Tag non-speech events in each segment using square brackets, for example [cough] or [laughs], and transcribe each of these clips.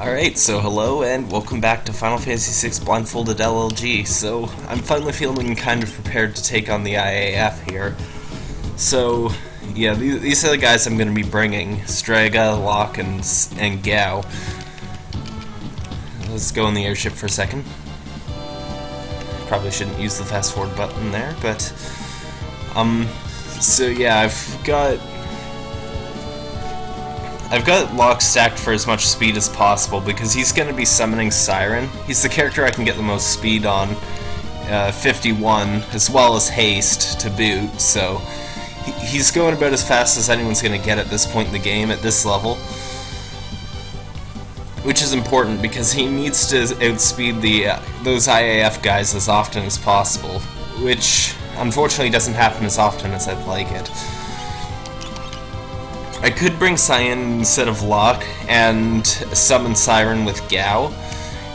Alright, so hello and welcome back to Final Fantasy VI Blindfolded LLG. So, I'm finally feeling kind of prepared to take on the IAF here. So, yeah, these are the guys I'm going to be bringing. Strago, Locke, and, and Gau. Let's go in the airship for a second. Probably shouldn't use the fast forward button there, but... Um, so yeah, I've got I've got Locke stacked for as much speed as possible because he's going to be summoning Siren. He's the character I can get the most speed on, uh, 51, as well as haste to boot, so he's going about as fast as anyone's going to get at this point in the game, at this level. Which is important because he needs to outspeed the uh, those IAF guys as often as possible, which unfortunately doesn't happen as often as I'd like it. I could bring Cyan instead of Locke and summon Siren with Gau,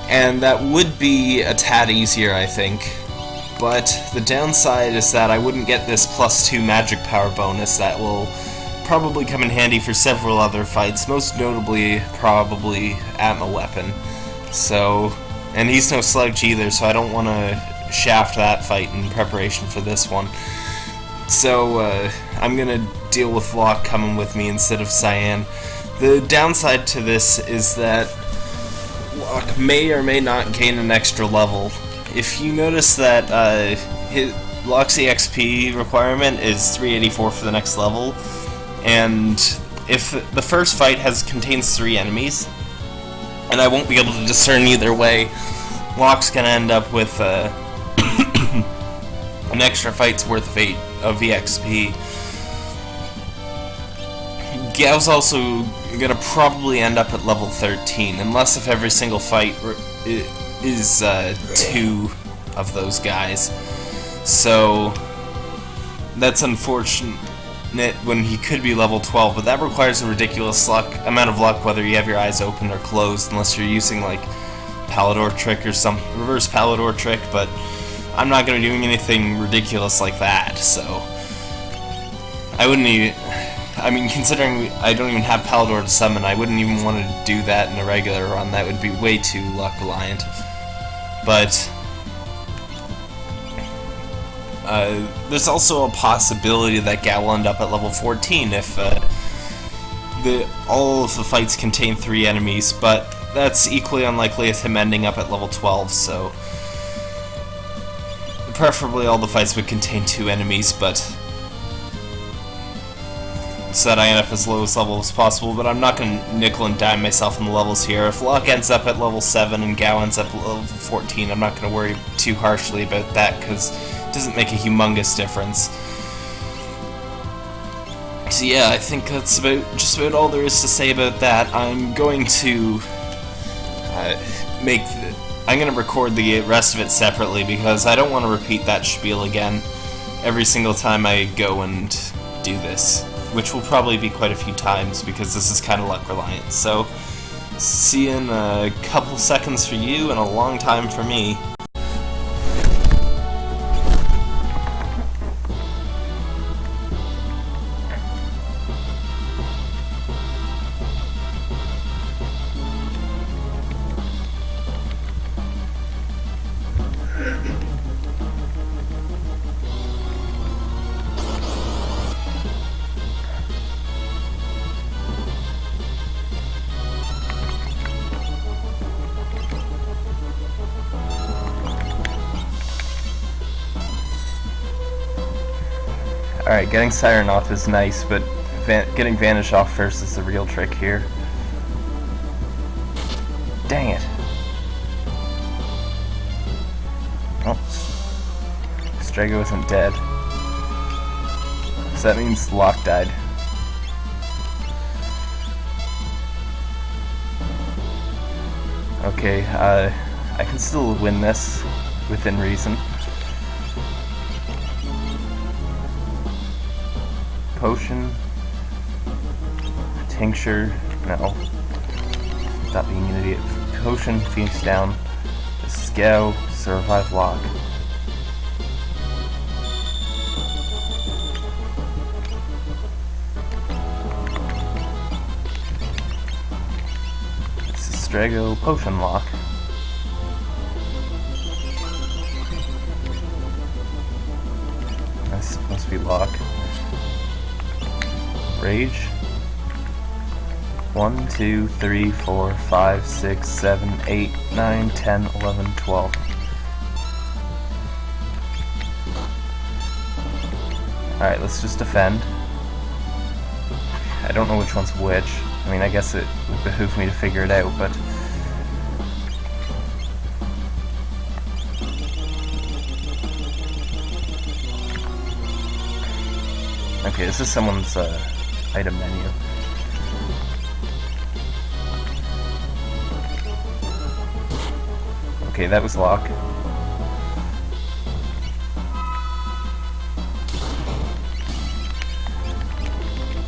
and that would be a tad easier, I think. But the downside is that I wouldn't get this plus 2 magic power bonus that will probably come in handy for several other fights, most notably probably Atma Weapon. So, and he's no Sludge either, so I don't want to shaft that fight in preparation for this one. So, uh, I'm gonna deal with Locke coming with me instead of Cyan. The downside to this is that Locke may or may not gain an extra level. If you notice that uh, his, Locke's EXP requirement is 384 for the next level, and if the first fight has contains three enemies, and I won't be able to discern either way, Locke's gonna end up with uh, [coughs] an extra fight's worth of eight of EXP. Gau's also gonna probably end up at level 13, unless if every single fight is uh, two of those guys. So that's unfortunate when he could be level 12, but that requires a ridiculous luck amount of luck whether you have your eyes open or closed, unless you're using like Palidor trick or some reverse Palidor trick, but I'm not to be doing anything ridiculous like that, so I wouldn't even I mean, considering I don't even have Palidor to summon, I wouldn't even want to do that in a regular run. That would be way too luck reliant. But uh, there's also a possibility that Gau will end up at level 14 if uh, the all of the fights contain three enemies, but that's equally unlikely as him ending up at level 12, so preferably all the fights would contain two enemies, but that I end up as lowest level as possible, but I'm not going to nickel and dime myself in the levels here. If Locke ends up at level 7 and Gau ends up at level 14, I'm not going to worry too harshly about that, because it doesn't make a humongous difference. So yeah, I think that's about just about all there is to say about that. I'm going to uh, make the, I'm going to record the rest of it separately because I don't want to repeat that spiel again every single time I go and do this which will probably be quite a few times because this is kind of luck reliant. So, see you in a couple seconds for you and a long time for me. Alright, getting Siren off is nice, but van getting Vanish off first is the real trick here. Dang it. Oh. Strago isn't dead. So that means Locke died. Okay, uh, I can still win this within reason. Potion, tincture, no, stop being an idiot, potion, Phoenix down, Scow, survive log. Strago Potion Locke. Supposed to be Locke. Rage. 1, 2, 3, 4, 5, 6, 7, 8, 9, 10, 11, 12. Alright, let's just defend. I don't know which one's which. I mean, I guess it would behoove me to figure it out, but... Okay, this is someone's uh, item menu. Okay, that was Locke.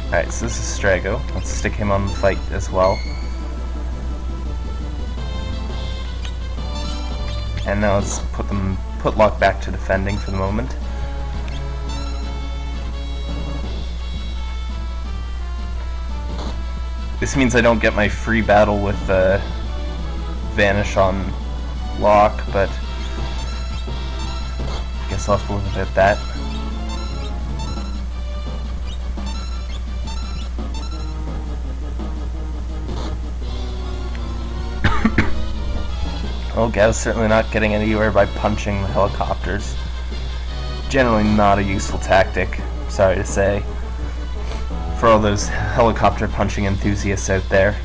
Alright, so this is Strago. Let's stick him on the fight as well. And now let's put them put Locke back to defending for the moment. This means I don't get my free battle with uh, Vanish on Locke, but I guess I'll have to with that. [coughs] oh, Gau's certainly not getting anywhere by punching the helicopters. Generally not a useful tactic, sorry to say, for all those helicopter punching enthusiasts out there.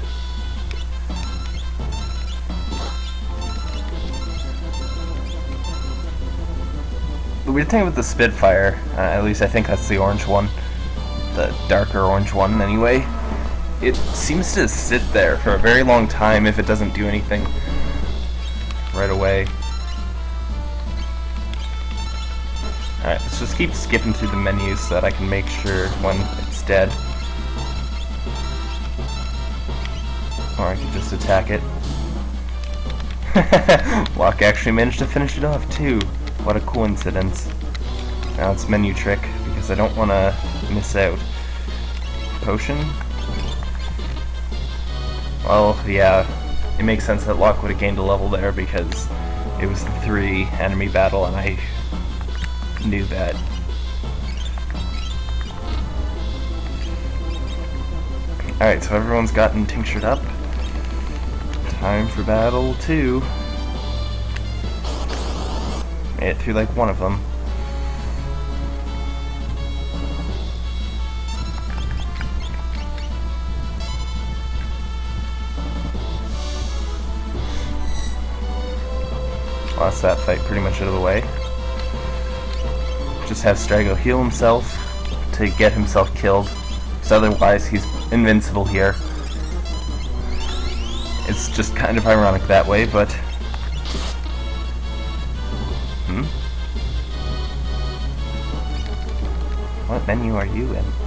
The weird thing with the Spitfire, uh, at least I think that's the orange one, the darker orange one anyway, it seems to sit there for a very long time if it doesn't do anything right away. Alright, let's just keep skipping through the menus so that I can make sure when dead. Or I could just attack it. [laughs] Locke actually managed to finish it off too. What a coincidence. Now it's menu trick, because I don't want to miss out. Potion? Well, yeah, it makes sense that Locke would have gained a level there because it was the three enemy battle and I knew that. Alright, so everyone's gotten tinctured up. Time for battle two Made it through like one of them. Lost that fight pretty much out of the way. Just have Strago heal himself to get himself killed, because otherwise he's invincible here. It's just kind of ironic that way, but Hmm? What menu are you in?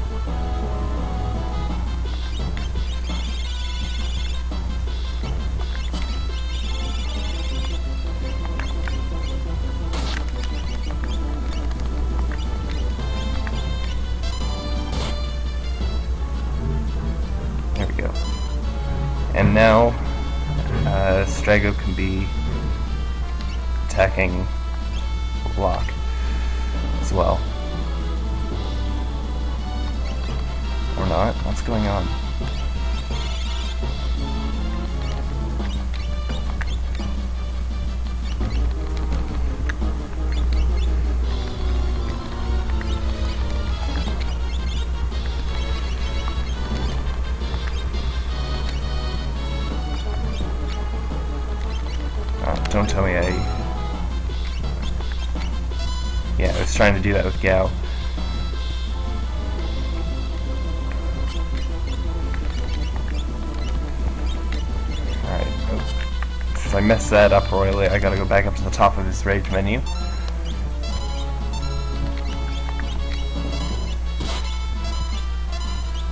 Don't tell me I yeah, I was trying to do that with Gau. Alright, oh. since I messed that up royally, I gotta go back up to the top of this rage menu.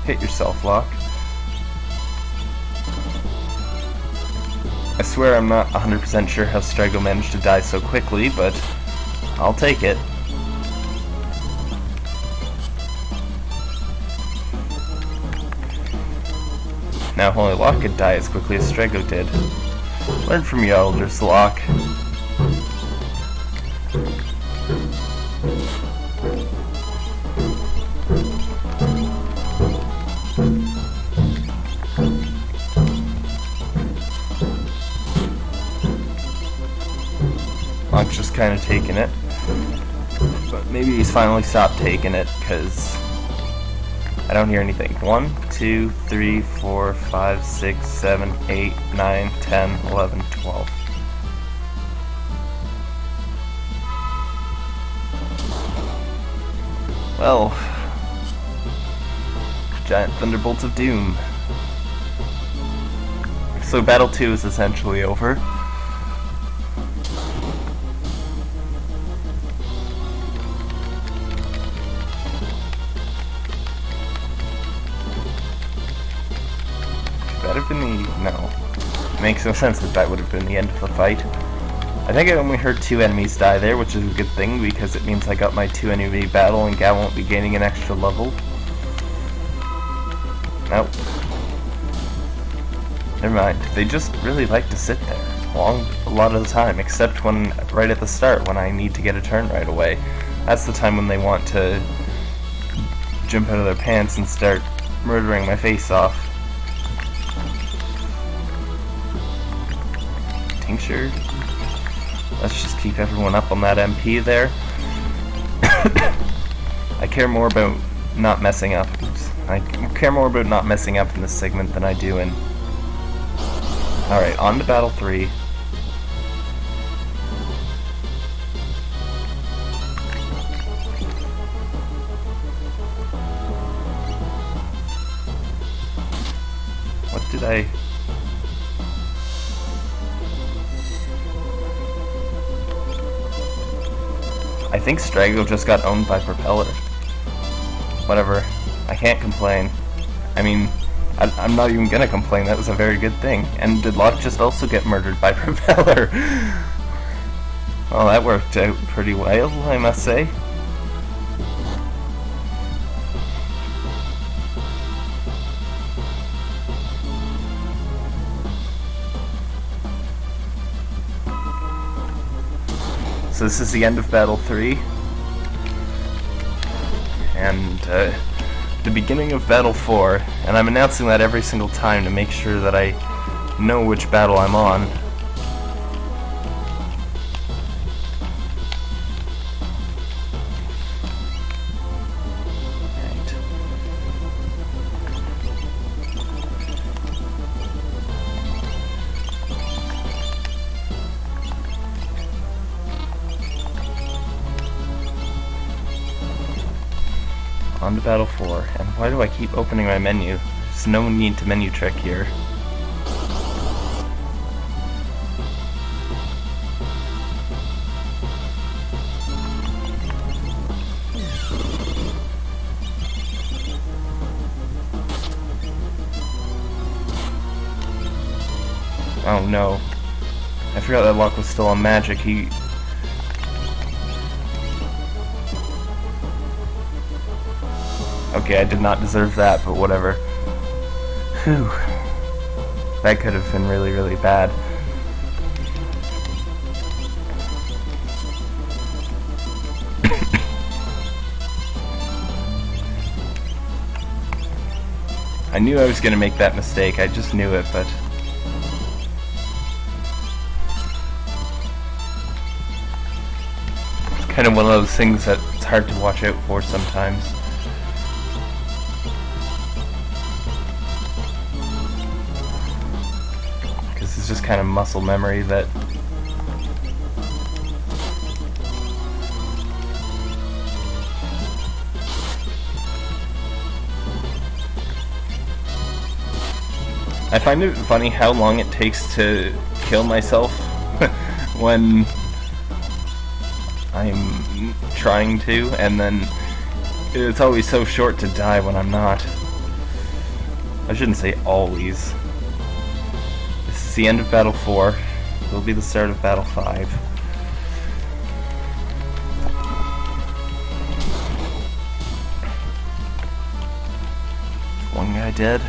Hit yourself, Locke. Swear I'm not 100% sure how Strago managed to die so quickly, but I'll take it. Now only Locke could die as quickly as Strago did. Learn from your elders, Locke. Taking it. But maybe he's finally stopped taking it, because I don't hear anything. 1, 2, 3, 4, 5, 6, 7, 8, 9, 10, 11, 12. Well, giant thunderbolts of doom. So Battle 2 is essentially over. Makes no sense that that would have been the end of the fight. I think I only heard two enemies die there, which is a good thing, because it means I got my two enemy battle and Gau won't be gaining an extra level. Nope. Never mind. They just really like to sit there. Long, a lot of the time, except when, right at the start, when I need to get a turn right away. That's the time when they want to jump out of their pants and start murdering my face off. Tincture. Let's just keep everyone up on that MP there. [coughs] I care more about not messing up. Oops. I care more about not messing up in this segment than I do in... Alright, on to Battle 3. Think Strago just got owned by Propeller. Whatever. I can't complain. I mean, I, am not even gonna complain. That was a very good thing. And did Locke just also get murdered by [laughs] Propeller? well, that worked out pretty well, I must say. This is the end of Battle 3. And uh, the beginning of Battle 4. And I'm announcing that every single time to make sure that I know which battle I'm on. Why do I keep opening my menu? There's no need to menu trick here. Oh no. I forgot that Locke was still on magic. He Okay, I did not deserve that, but whatever. Whew. That could have been really, really bad. [coughs] I knew I was going to make that mistake, I just knew it, but... It's kind of one of those things that it's hard to watch out for sometimes. Kind of muscle memory that I find it funny how long it takes to kill myself [laughs] when I'm trying to, and then it's always so short to die when I'm not. I shouldn't say always is the end of Battle 4. It will be the start of Battle 5. One guy dead.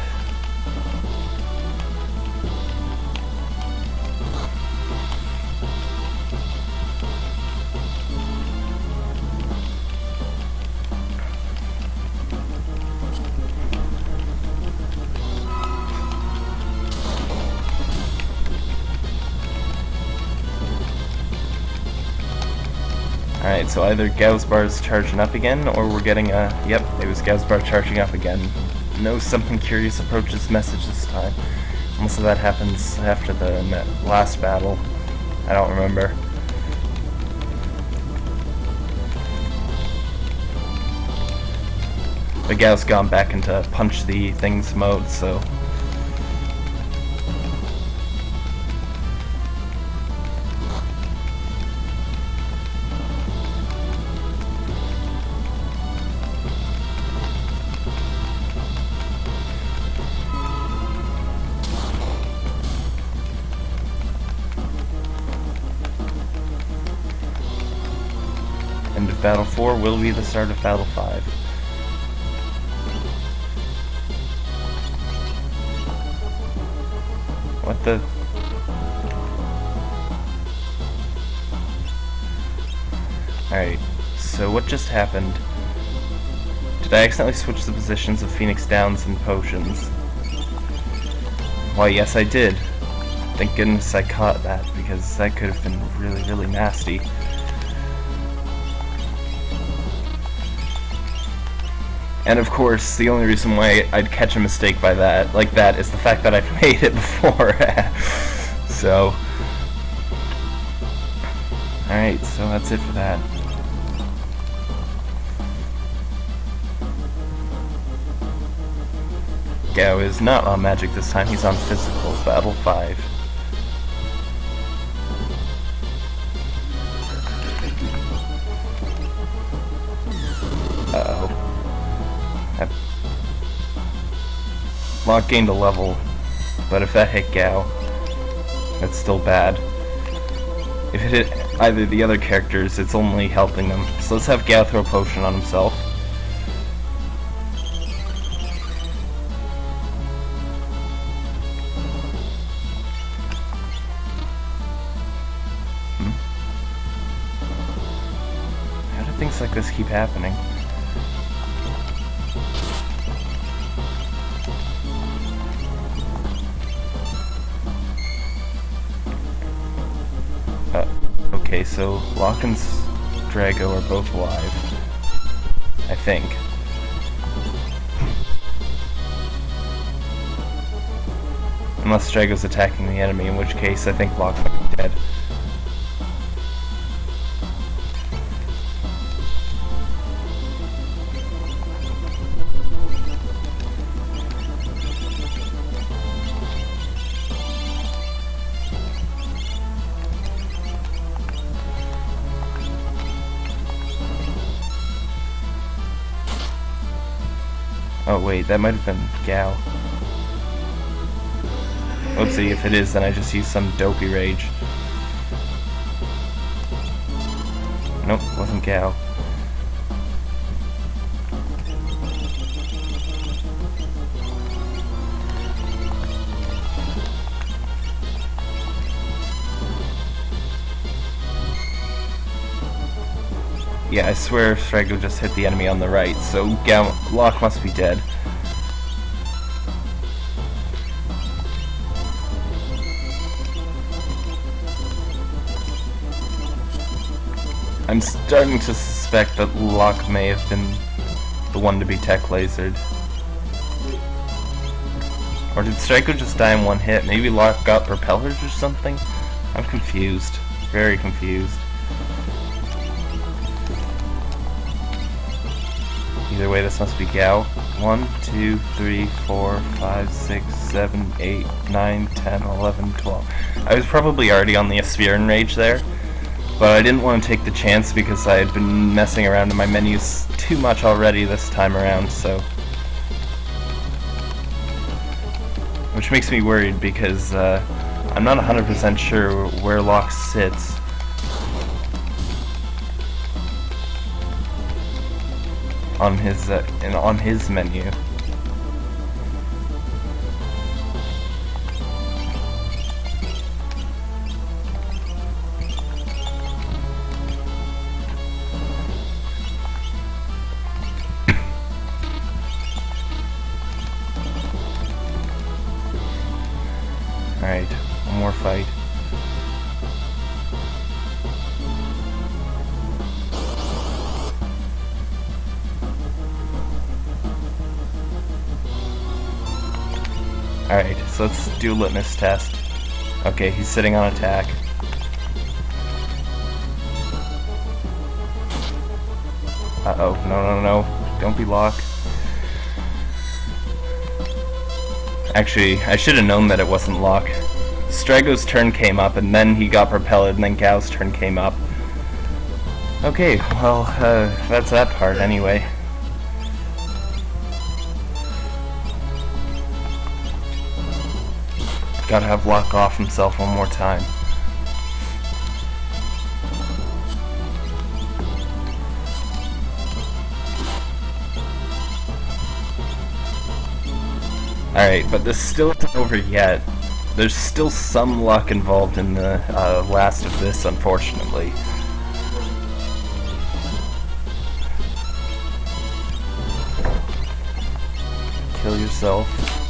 So either Gau's bar is charging up again, or we're getting a... Yep, it was Gau's bar charging up again. No Something Curious approaches message this time. Most of that happens after the last battle. I don't remember. But Gau's gone back into punch the things mode, so Of battle 4 will be the start of Battle 5. What the... Alright, so what just happened? Did I accidentally switch the positions of Phoenix Downs and potions? Why, yes I did. Thank goodness I caught that, because that could have been really, really nasty. And of course, the only reason why I'd catch a mistake by that, like that, is the fact that I've [laughs] made it before. [laughs] so, alright, so that's it for that. Gau is not on magic this time, he's on physical, battle 5. Locke gained a level, but if that hit Gau, that's still bad. If it hit either the other characters, it's only helping them. So let's have Gau throw a potion on himself. Hmm? How do things like this keep happening? Both alive. I think. Unless Strago's attacking the enemy, in which case I think Locke might be dead. Oh wait, that might have been Gau. Oopsie, if it is, then I just use some dopey rage. Nope, wasn't Gau. Yeah, I swear Strago just hit the enemy on the right, so Gam Locke must be dead. I'm starting to suspect that Locke may have been the one to be tech lasered. Or did Strago just die in one hit? Maybe Locke got propellers or something? I'm confused. Very confused. Either way, this must be Gau. 1, 2, 3, 4, 5, 6, 7, 8, 9, 10, 11, 12. I was probably already on the Espeon Rage there, but I didn't want to take the chance because I had been messing around in my menus too much already this time around, so... Which makes me worried because uh, I'm not 100% sure where Locke sits. On his uh, on his menu. [coughs] Alright, one more fight. So let's do litmus test. Okay, he's sitting on attack. Uh-oh, no, no, no. Don't be locked. Actually, I should have known that it wasn't Locke. Strago's turn came up, and then he got propelled, and then Gau's turn came up. Okay, well, uh, that's that part anyway. Gotta have Locke off himself one more time. Alright, but this still isn't over yet. There's still some luck involved in the uh, last of this, unfortunately. Kill yourself.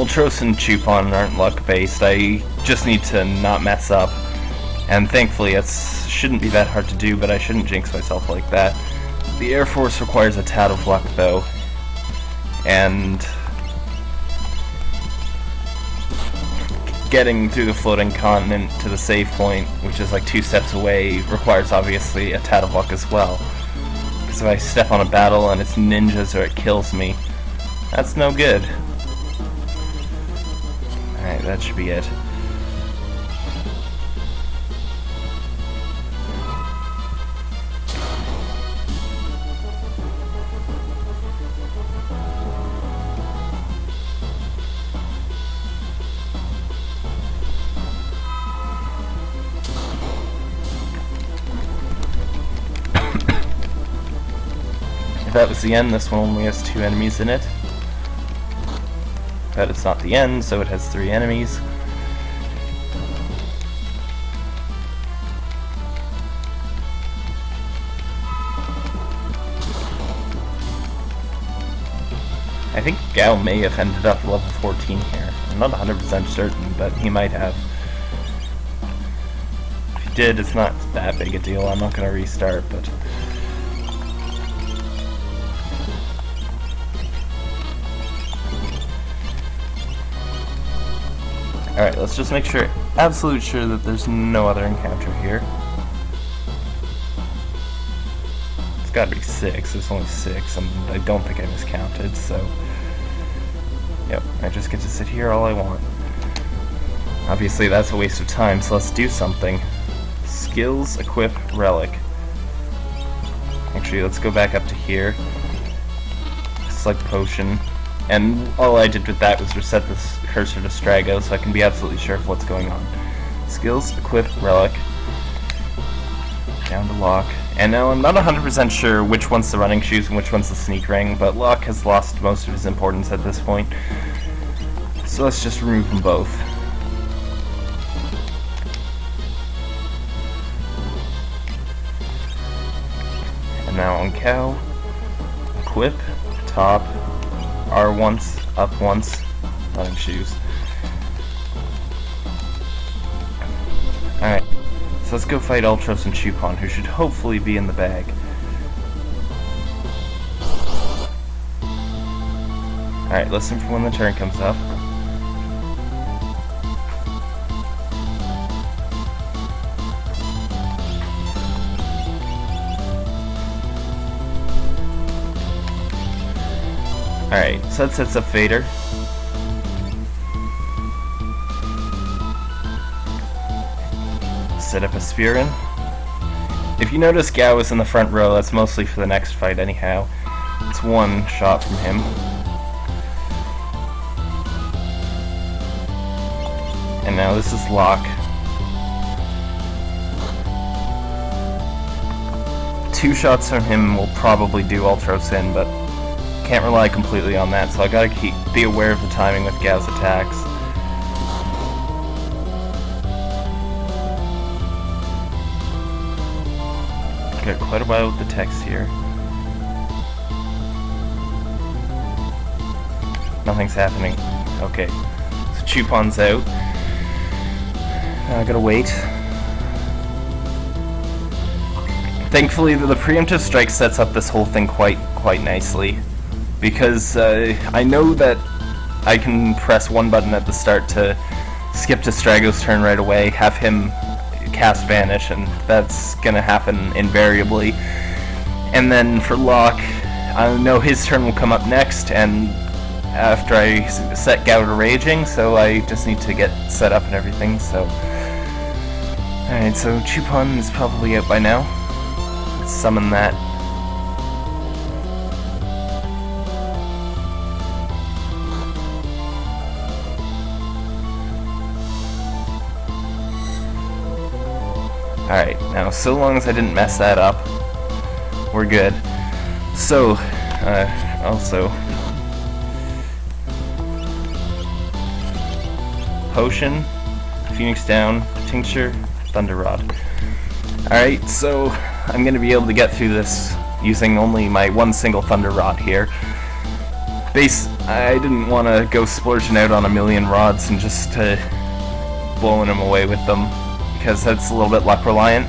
Ultros and Chupon aren't luck based. I just need to not mess up. And thankfully, it shouldn't be that hard to do, but I shouldn't jinx myself like that. The Air Force requires a tad of luck, though. And getting through the floating continent to the save point, which is like two steps away, requires obviously a tad of luck as well. Because if I step on a battle and it's ninjas or it kills me, that's no good. That should be it. If that was the end, this one only has two enemies in it. But it's not the end, so it has three enemies. I think Gau may have ended up level 14 here. I'm not 100% certain, but he might have. If he did, it's not that big a deal. I'm not going to restart, but... Alright, let's just make sure, absolute sure that there's no other encounter here. It's gotta be six, there's only six, and I don't think I miscounted, so... Yep, I just get to sit here all I want. Obviously that's a waste of time, so let's do something. Skills, equip, relic. Actually, let's go back up to here. Select potion. And all I did with that was reset this cursor to Strago so I can be absolutely sure of what's going on. Skills, equip, relic. Down to Locke. And now I'm not 100% sure which one's the running shoes and which one's the sneak ring, but Locke has lost most of his importance at this point. So let's just remove them both. And now on Gau, equip, top, R once, up once, running shoes. Alright, so let's go fight Ultros and Chupon, who should hopefully be in the bag. Alright, listen for when the turn comes up. Alright, so that sets up Vader. Set up a Spearin. If you notice Gau is in the front row, that's mostly for the next fight anyhow. It's one shot from him. And now this is Locke. Two shots from him will probably do Ultros in, but can't rely completely on that, so I gotta keep be aware of the timing with Gau's attacks. Got quite a while with the text here. Nothing's happening. Okay. So Chupon's out. I gotta wait. Thankfully, the, the preemptive strike sets up this whole thing quite quite nicely, because uh, I know that I can press one button at the start to skip to Strago's turn right away, have him cast Vanish, and that's gonna happen invariably. And then for Locke, I know his turn will come up next, and after I set Gau Raging, so I just need to get set up and everything, so... Alright, so Chupon is probably out by now. Let's summon that. So long as I didn't mess that up, we're good. So, uh, also, Potion, Phoenix Down, Tincture, Thunder Rod. Alright, so I'm going to be able to get through this using only my one single Thunder Rod here. Base, I didn't want to go splurging out on a million rods and just uh, blowing them away with them because that's a little bit luck reliant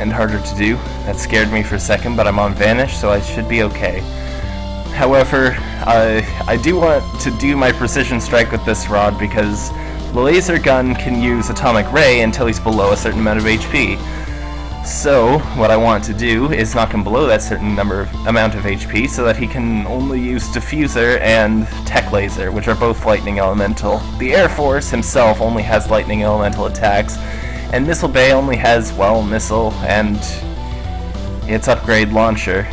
and harder to do. That scared me for a second, but I'm on Vanish, so I should be okay. However, uh, I do want to do my precision strike with this rod because the laser gun can use atomic ray until he's below a certain amount of HP. So, what I want to do is knock him below that certain number of, amount of HP so that he can only use Diffuser and Tech Laser, which are both Lightning Elemental. The Air Force himself only has Lightning Elemental attacks, and Missile Bay only has, well, Missile and its upgrade launcher.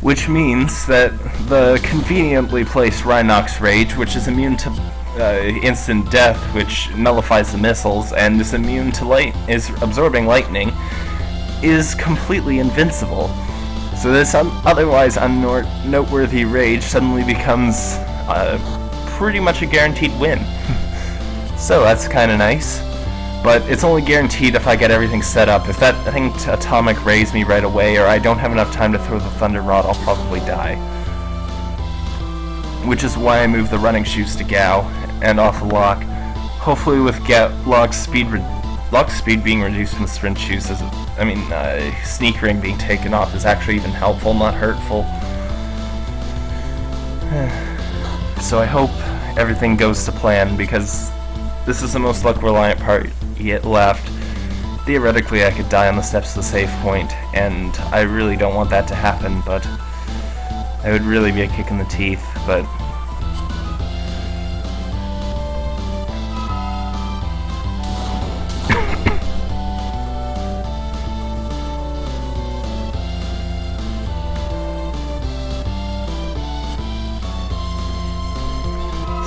Which means that the conveniently placed Rhinox Rage, which is immune to uh, instant death, which nullifies the missiles, and is immune to light, is absorbing lightning, is completely invincible. So this un otherwise unnoteworthy rage suddenly becomes uh, pretty much a guaranteed win. [laughs] so that's kind of nice. But it's only guaranteed if I get everything set up. If that thing atomic rays me right away, or I don't have enough time to throw the thunder rod, I'll probably die. Which is why I moved the running shoes to Gau, and off the Locke. Hopefully with Get Locke's speed Locke's speed being reduced from the sprint shoes is, I mean, uh, sneak ring being taken off is actually even helpful, not hurtful. [sighs] so I hope everything goes to plan because this is the most luck reliant part yet left. Theoretically I could die on the steps of the save point and I really don't want that to happen but it would really be a kick in the teeth but [laughs]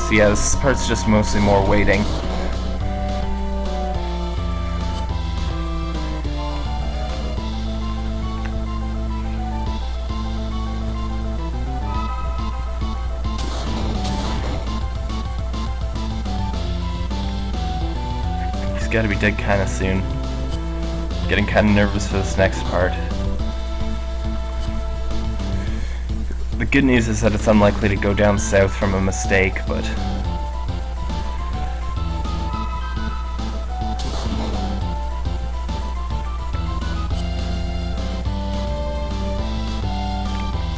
So yeah, this part's just mostly more waiting. Gotta be dead kinda soon. Getting kinda nervous for this next part. The good news is that it's unlikely to go down south from a mistake, but...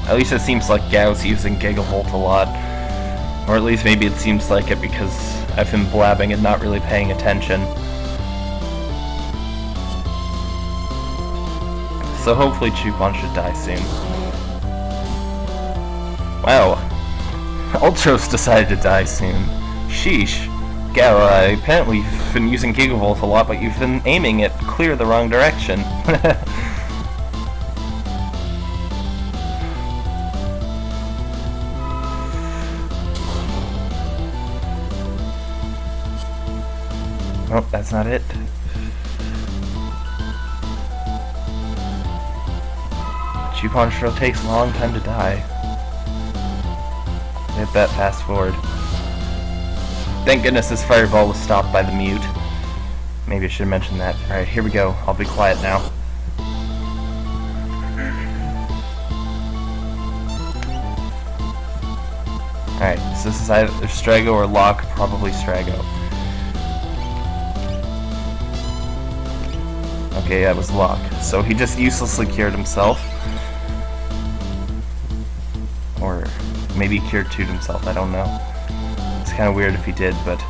At least it seems like Gau's using Gigavolt a lot. Or at least maybe it seems like it because I've been blabbing and not really paying attention. So hopefully Chupon should die soon. Wow. [laughs] Ultros decided to die soon. Sheesh. Uh, apparently you've been using Gigavolt a lot, but you've been aiming it clear the wrong direction. [laughs] oh, that's not it. Chupon sure takes a long time to die. Hit that fast forward. Thank goodness this fireball was stopped by the mute. Maybe I should mention that. Alright, here we go. I'll be quiet now. Alright, so this is either Strago or Locke, probably Strago. Okay, that was Locke. So he just uselessly cured himself. Maybe cured to himself, I don't know. It's kind of weird if he did, but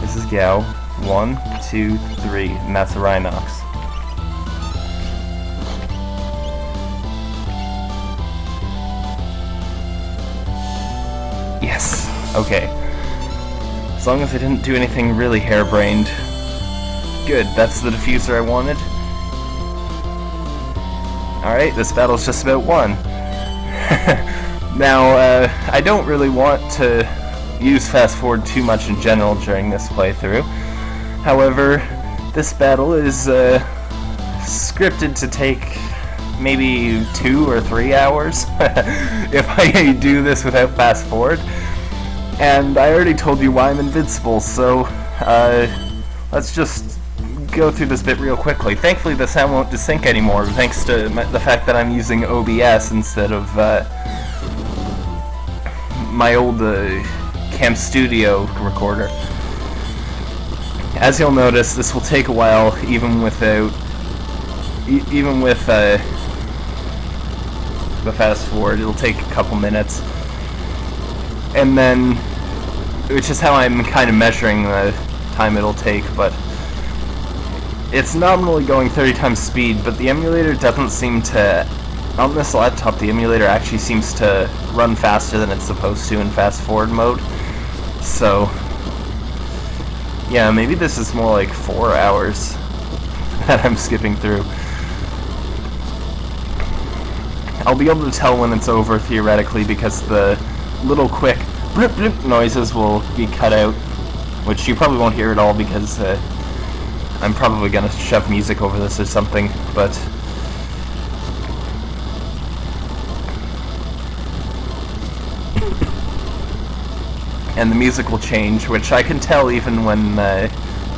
this is Gau. One, two, three, and that's a Rhinox. Yes. Okay. As long as I didn't do anything really harebrained. Good, that's the diffuser I wanted. Alright, this battle's just about won. [laughs] now, uh, I don't really want to use fast forward too much in general during this playthrough. However, this battle is uh, scripted to take maybe two or three hours [laughs] if I [laughs] do this without fast forward. And I already told you why I'm invincible, so uh, let's just go through this bit real quickly. Thankfully the sound won't desync anymore, thanks to the fact that I'm using OBS instead of uh, my old uh, Cam Studio recorder. As you'll notice, this will take a while, even without, e even with uh, the fast forward. It'll take a couple minutes, and then, which is how I'm kind of measuring the time it'll take. But it's nominally going 30 times speed, but the emulator doesn't seem to. On this laptop, the emulator actually seems to run faster than it's supposed to in fast forward mode. So, yeah, maybe this is more like four hours [laughs] that I'm skipping through. I'll be able to tell when it's over, theoretically, because the little quick blip blip noises will be cut out, which you probably won't hear at all because uh, I'm probably going to shove music over this or something, but... and the music will change, which I can tell even when uh,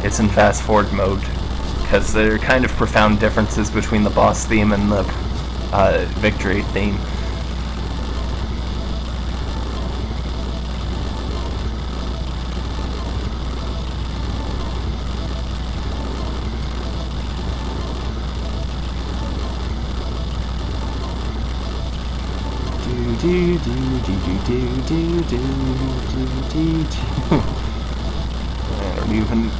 it's in fast forward mode, because there are kind of profound differences between the boss theme and the uh, victory theme. do do do do do do. I don't even.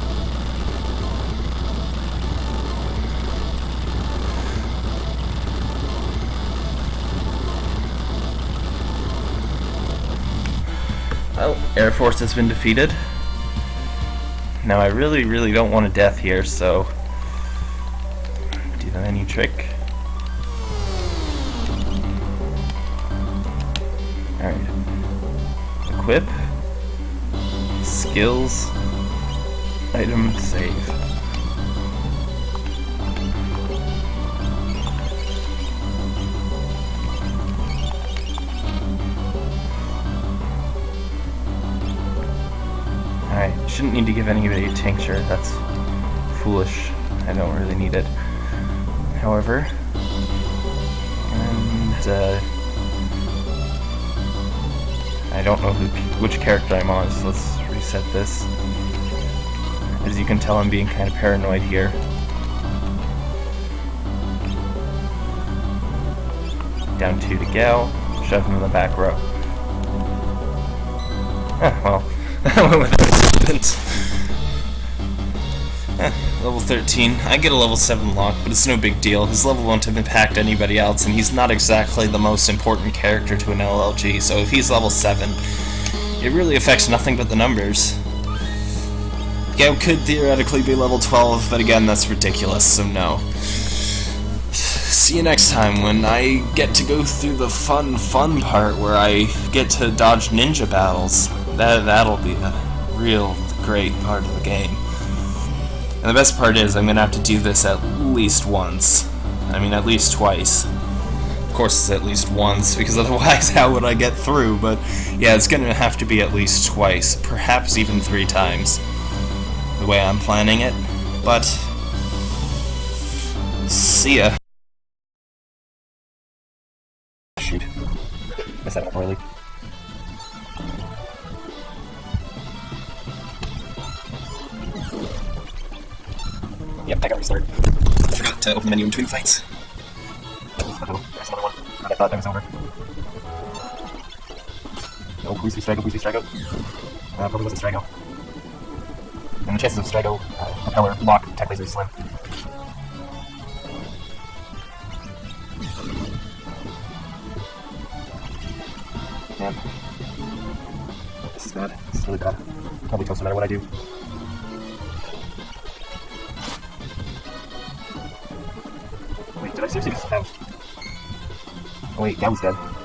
Well, Air Force has been defeated. Now I really, really don't want a death here, so do the any trick. Alright. Equip. Skills. Item save. Alright, shouldn't need to give anybody a tincture, that's foolish. I don't really need it. However, and uh, I don't know who, which character I'm on, so let's reset this. As you can tell, I'm being kind of paranoid here. Down two to Gau, shove him in the back row. Eh, [laughs] well, [laughs] I went with Eh, [laughs] level 13. I get a level 7 Locke, but it's no big deal. His level won't have impact anybody else, and he's not exactly the most important character to an LLG, so if he's level 7, it really affects nothing but the numbers. Gau could theoretically be level 12, but again, that's ridiculous, so no. [sighs] See you next time when I get to go through the fun, fun part where I get to dodge ninja battles. That, that'll be a real great part of the game. And the best part is I'm going to have to do this at least once. I mean, at least twice. Of course it's at least once, because [laughs] otherwise how would I get through? But yeah, it's going to have to be at least twice, perhaps even three times, the way I'm planning it. But, see ya. Shoot. Missed that poorly. Yep, I got restart. forgot to open the menu in between fights. Uh-oh, there's another one. God, I thought that was over. Oh, please be Strago, please be Strago. Uh, probably wasn't Strago. And the chances of Strago, uh, propeller, Locke, Tek Laser is slim. Man. This is bad. This is really bad. Probably toast no matter what I do. Wait, Gabby's dead.